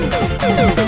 you